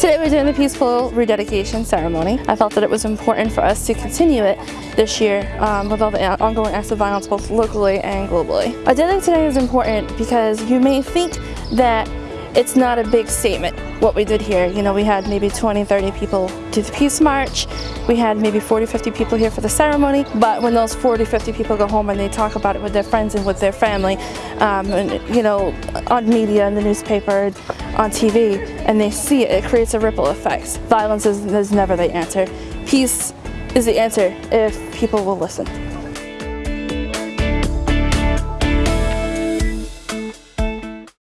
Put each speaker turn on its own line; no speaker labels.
Today we're doing the Peaceful Rededication Ceremony. I felt that it was important for us to continue it this year um, with all the ongoing acts of violence both locally and globally. I think today is important because you may think that it's not a big statement what we did here. You know, we had maybe 20, 30 people do the Peace March. We had maybe 40, 50 people here for the ceremony. But when those 40, 50 people go home and they talk about it with their friends and with their family, um, and, you know, on media, in the newspaper, on TV, and they see it, it creates a ripple effect. Violence is, is never the answer. Peace is the answer if people will listen.